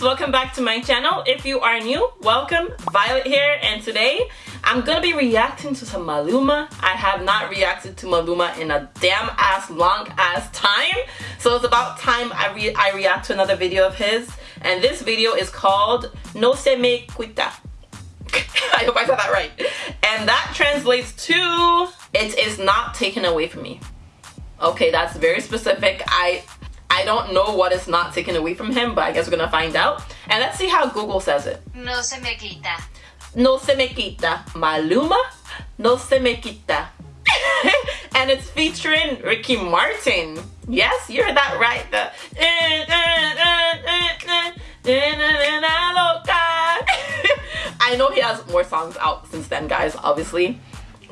welcome back to my channel. If you are new welcome. Violet here and today i'm gonna be reacting to some maluma. I have not reacted to maluma in a damn ass long ass time. So it's about time i re i react to another video of his. And this video is called no se me quita i hope i said that right. And that translates to it is not taken away from me. Okay that's very specific. I I don't know what is not taken away from him, but I guess we're gonna find out. And let's see how Google says it. No se me quita. No se me quita. Maluma, no se me quita. and it's featuring Ricky Martin. Yes, you heard that right. The I know he has more songs out since then, guys, obviously.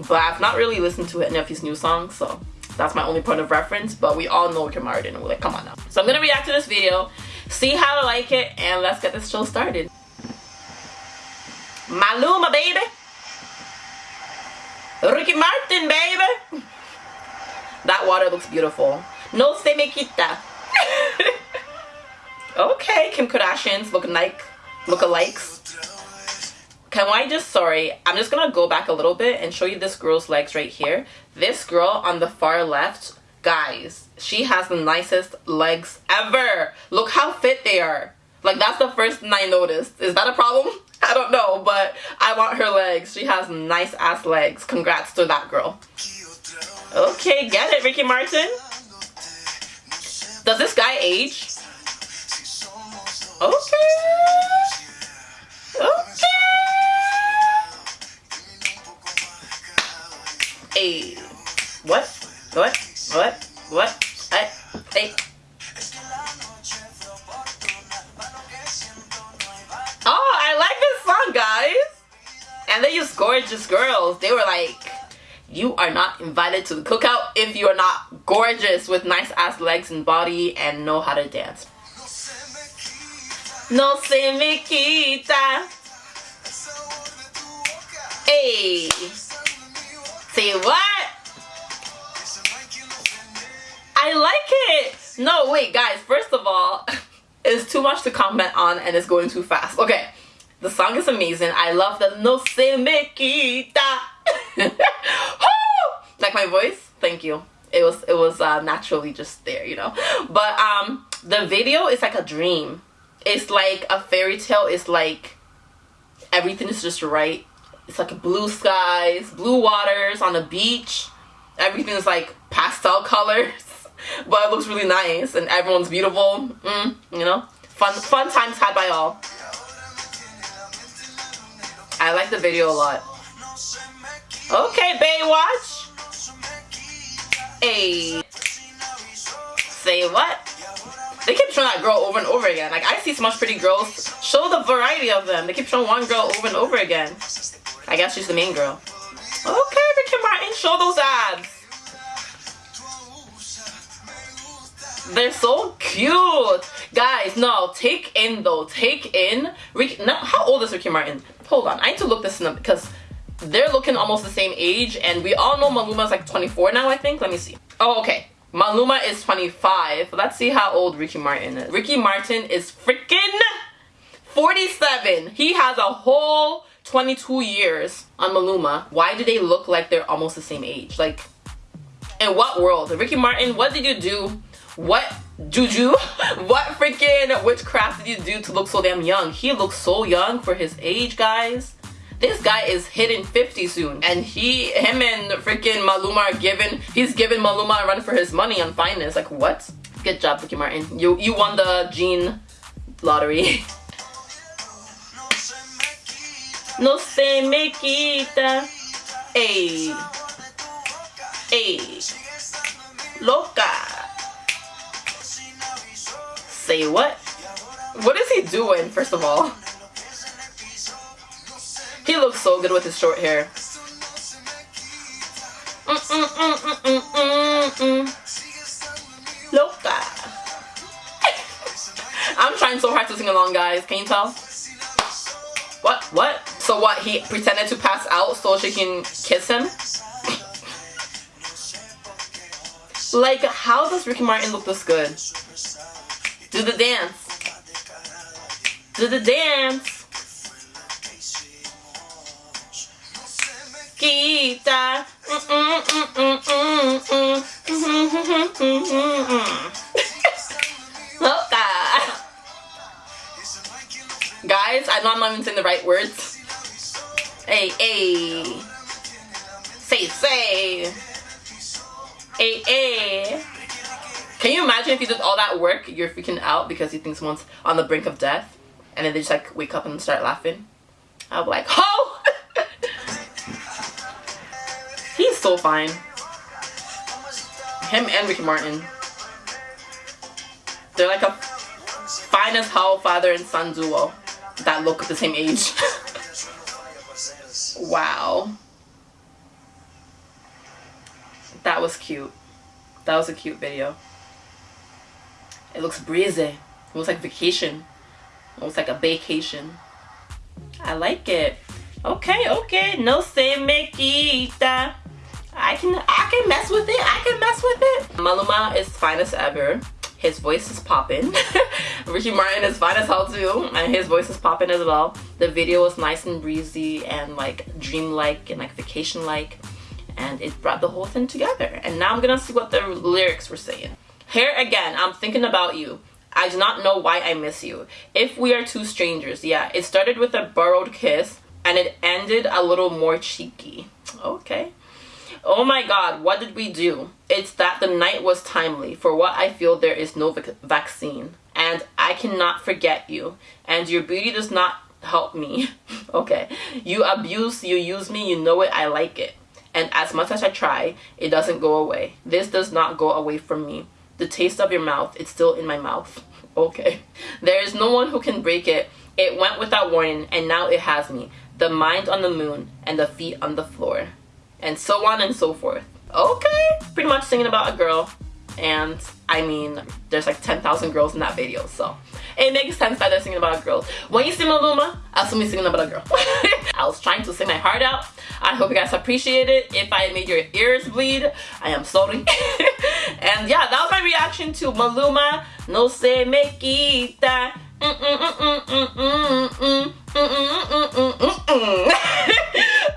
But I've not really listened to any of his new songs, so that's my only point of reference, but we all know Kim and we're like, come on now. So I'm gonna react to this video, see how I like it, and let's get this show started. Maluma, baby. Ricky Martin, baby. That water looks beautiful. No se me quita. okay, Kim Kardashians looking like, lookalikes. Can I just, sorry, I'm just gonna go back a little bit and show you this girl's legs right here. This girl on the far left, guys, she has the nicest legs ever. Look how fit they are. Like, that's the first thing I noticed. Is that a problem? I don't know, but I want her legs. She has nice ass legs. Congrats to that girl. Okay, get it, Ricky Martin. Does this guy age? Okay. And they use gorgeous girls. They were like, you are not invited to the cookout if you are not gorgeous with nice ass legs and body and know how to dance. No se me quita. Hey. Say what? I like it. No, wait, guys. First of all, it's too much to comment on and it's going too fast. Okay, the song is amazing. I love the no se me quita. like my voice? Thank you. It was it was uh, naturally just there, you know. But um, the video is like a dream. It's like a fairy tale. It's like everything is just right it's like blue skies, blue waters on the beach. Everything is like pastel colors, but it looks really nice and everyone's beautiful. Mm, you know, fun fun times had by all. I like the video a lot. Okay, Baywatch. Hey. Say what? They keep showing that girl over and over again. Like, I see so much pretty girls. Show the variety of them. They keep showing one girl over and over again. I guess she's the main girl. Okay, Ricky Martin, show those abs. They're so cute. Guys, no, take in though. Take in. Ricky, no, how old is Ricky Martin? Hold on, I need to look this up because they're looking almost the same age and we all know Maluma's like 24 now, I think. Let me see. Oh, okay. Maluma is 25. Let's see how old Ricky Martin is. Ricky Martin is freaking 47. He has a whole 22 years on Maluma, why do they look like they're almost the same age? Like, in what world? Ricky Martin, what did you do? What juju? what freaking witchcraft did you do to look so damn young? He looks so young for his age, guys. This guy is hitting 50 soon. And he, him and freaking Maluma are giving, he's giving Maluma a run for his money on finance. Like, what? Good job, Ricky Martin. You, you won the gene lottery. no se me quita. Ey. Ey. Loca. What? What is he doing, first of all? He looks so good with his short hair. Mm -mm -mm Loca. I'm trying so hard to sing along, guys. Can you tell? What? What? So what, he pretended to pass out so she can kiss him? like, how does Ricky Martin look this good? Do the dance. Do the dance. Kita. Guys, I know I'm not even saying the right words. Hey, hey. Say, say. Hey, hey. Can you imagine if you did all that work, you're freaking out because you think someone's on the brink of death, and then they just like wake up and start laughing? I'll be like, oh! He's so fine. Him and Ricky Martin. They're like a fine as hell father and son duo that look at the same age. wow. That was cute. That was a cute video. It looks breezy. It looks like vacation. It looks like a vacation. I like it. Okay, okay. No se me quita. I can I can mess with it. I can mess with it. Maluma is finest ever. His voice is popping. Ricky Martin is fine as hell too, and his voice is popping as well. The video was nice and breezy and like dreamlike and like vacation-like, and it brought the whole thing together. And now I'm gonna see what the lyrics were saying. Here again, I'm thinking about you. I do not know why I miss you. If we are two strangers, yeah. It started with a borrowed kiss and it ended a little more cheeky. Okay. Oh my god, what did we do? It's that the night was timely. For what I feel, there is no vac vaccine. And I cannot forget you. And your beauty does not help me. okay. You abuse, you use me, you know it, I like it. And as much as I try, it doesn't go away. This does not go away from me the taste of your mouth it's still in my mouth. Okay. There is no one who can break it. It went without warning and now it has me. The mind on the moon and the feet on the floor. And so on and so forth. Okay. Pretty much singing about a girl. And I mean there's like 10,000 girls in that video so. It makes sense that they're singing about a girl when you sing Maluma assume you're singing about a girl. I was trying to sing my heart out. I hope you guys appreciate it. If I made your ears bleed I am sorry and yeah that was my reaction to Maluma No Se Me Quita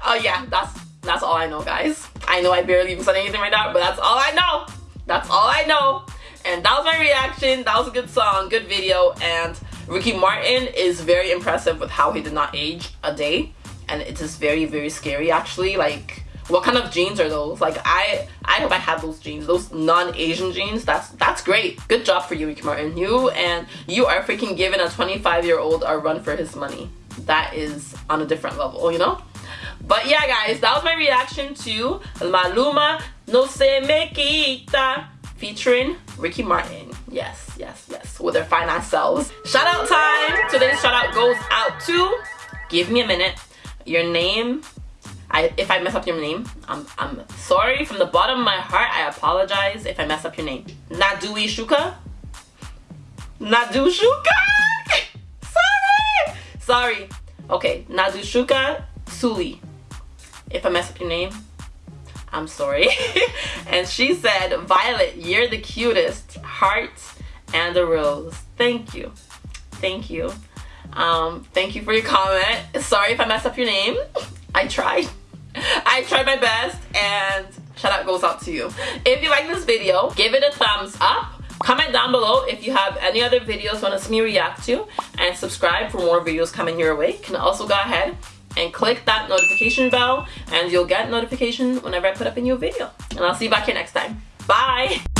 oh yeah that's that's all I know guys I know I barely even said anything right now but that's all I know that's all I know. And that was my reaction. That was a good song, good video. And Ricky Martin is very impressive with how he did not age a day. And it is very, very scary actually. Like, what kind of genes are those? Like, I I hope I have those genes, those non-Asian genes. That's that's great. Good job for you, Ricky Martin. You and you are freaking giving a 25-year-old a run for his money. That is on a different level, you know? But yeah, guys, that was my reaction to Maluma No Se Me Quita featuring Ricky Martin. Yes, yes, yes, with their fine ass selves. Shout out time. Today's shout out goes out to, give me a minute, your name. I, if I mess up your name, I'm, I'm sorry from the bottom of my heart. I apologize if I mess up your name. Nadui Shuka? Nadu Shuka? sorry! Sorry. Okay, Nadu Shuka Suli if I mess up your name, I'm sorry. and she said, Violet, you're the cutest. Heart and a rose. Thank you. Thank you. Um, thank you for your comment. Sorry if I messed up your name. I tried. I tried my best and shout out goes out to you. If you like this video, give it a thumbs up. Comment down below if you have any other videos you want to see me react to and subscribe for more videos coming your way. You can also go ahead and click that notification bell and you'll get notification whenever I put up a new video. And I'll see you back here next time. Bye!